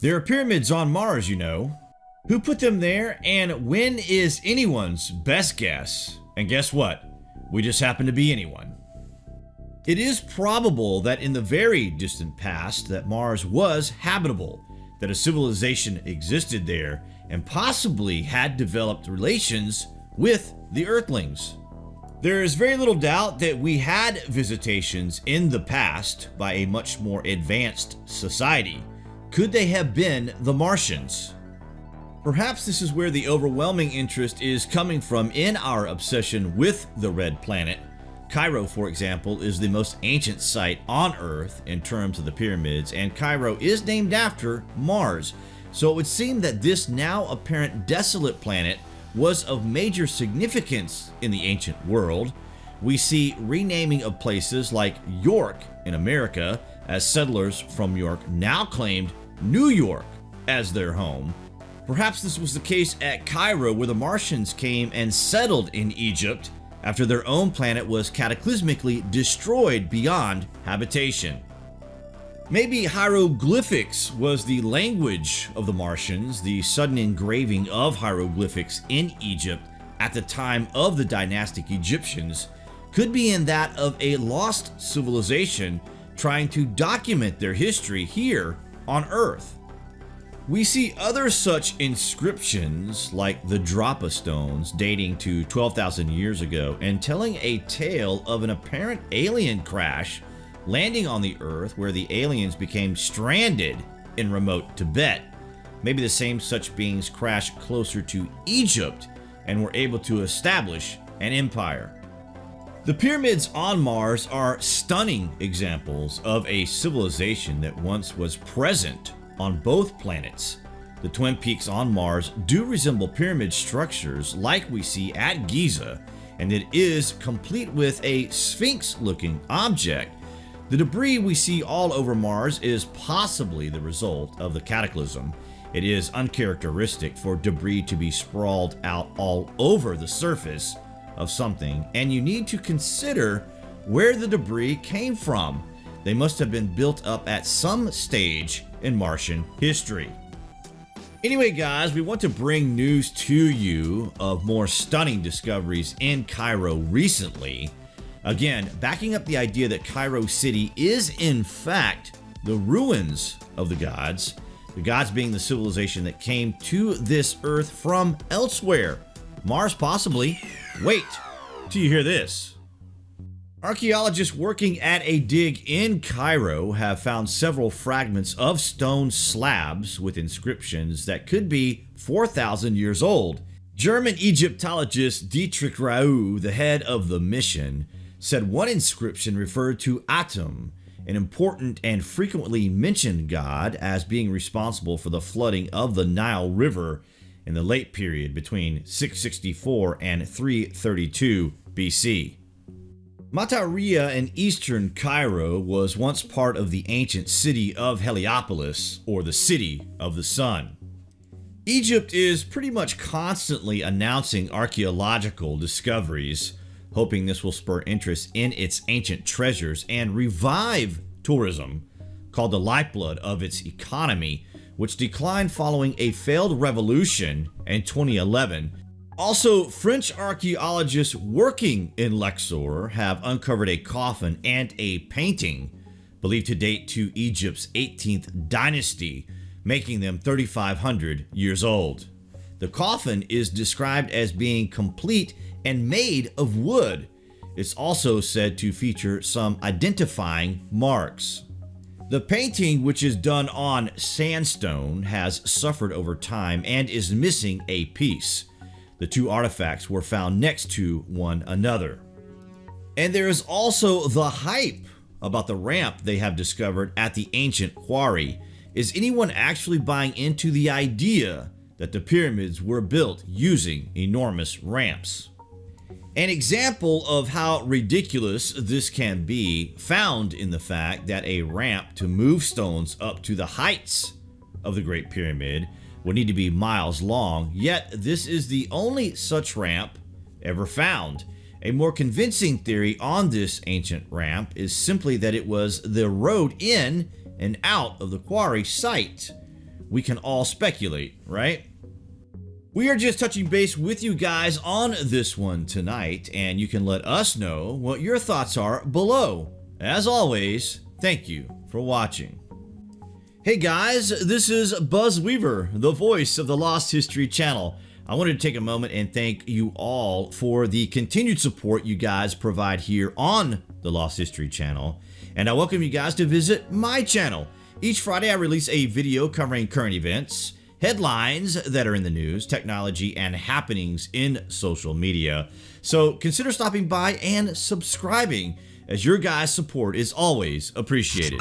There are pyramids on Mars, you know. Who put them there and when is anyone's best guess? And guess what? We just happen to be anyone. It is probable that in the very distant past that Mars was habitable, that a civilization existed there and possibly had developed relations with the Earthlings. There is very little doubt that we had visitations in the past by a much more advanced society. Could they have been the Martians? Perhaps this is where the overwhelming interest is coming from in our obsession with the Red Planet. Cairo, for example, is the most ancient site on Earth in terms of the pyramids, and Cairo is named after Mars. So it would seem that this now apparent desolate planet was of major significance in the ancient world. We see renaming of places like York in America as settlers from York now claimed New York as their home. Perhaps this was the case at Cairo where the Martians came and settled in Egypt after their own planet was cataclysmically destroyed beyond habitation. Maybe hieroglyphics was the language of the Martians, the sudden engraving of hieroglyphics in Egypt at the time of the dynastic Egyptians could be in that of a lost civilization trying to document their history here on Earth. We see other such inscriptions like the Dropa stones dating to 12,000 years ago and telling a tale of an apparent alien crash landing on the Earth where the aliens became stranded in remote Tibet. Maybe the same such beings crashed closer to Egypt and were able to establish an empire. The pyramids on Mars are stunning examples of a civilization that once was present on both planets. The Twin Peaks on Mars do resemble pyramid structures like we see at Giza, and it is complete with a sphinx-looking object. The debris we see all over Mars is possibly the result of the cataclysm. It is uncharacteristic for debris to be sprawled out all over the surface of something, and you need to consider where the debris came from. They must have been built up at some stage in Martian history. Anyway guys, we want to bring news to you of more stunning discoveries in Cairo recently. Again, backing up the idea that Cairo City is in fact the ruins of the gods, the gods being the civilization that came to this earth from elsewhere. Mars possibly. Wait till you hear this. Archaeologists working at a dig in Cairo have found several fragments of stone slabs with inscriptions that could be 4,000 years old. German Egyptologist Dietrich Rau, the head of the mission, said one inscription referred to Atum, an important and frequently mentioned god as being responsible for the flooding of the Nile River in the late period between 664 and 332 BC. Mataria in eastern Cairo was once part of the ancient city of Heliopolis, or the City of the Sun. Egypt is pretty much constantly announcing archaeological discoveries, hoping this will spur interest in its ancient treasures and revive tourism, called the lifeblood of its economy, which declined following a failed revolution in 2011 also, French archaeologists working in Luxor have uncovered a coffin and a painting believed to date to Egypt's 18th dynasty, making them 3,500 years old. The coffin is described as being complete and made of wood. It's also said to feature some identifying marks. The painting, which is done on sandstone, has suffered over time and is missing a piece. The two artifacts were found next to one another. And there is also the hype about the ramp they have discovered at the ancient quarry. Is anyone actually buying into the idea that the pyramids were built using enormous ramps? An example of how ridiculous this can be found in the fact that a ramp to move stones up to the heights of the Great Pyramid would need to be miles long, yet this is the only such ramp ever found. A more convincing theory on this ancient ramp is simply that it was the road in and out of the quarry site. we can all speculate, right? We are just touching base with you guys on this one tonight, and you can let us know what your thoughts are below. As always, thank you for watching. Hey guys, this is Buzz Weaver, the voice of the Lost History channel. I wanted to take a moment and thank you all for the continued support you guys provide here on the Lost History channel. And I welcome you guys to visit my channel. Each Friday I release a video covering current events, headlines that are in the news, technology, and happenings in social media. So consider stopping by and subscribing, as your guys' support is always appreciated.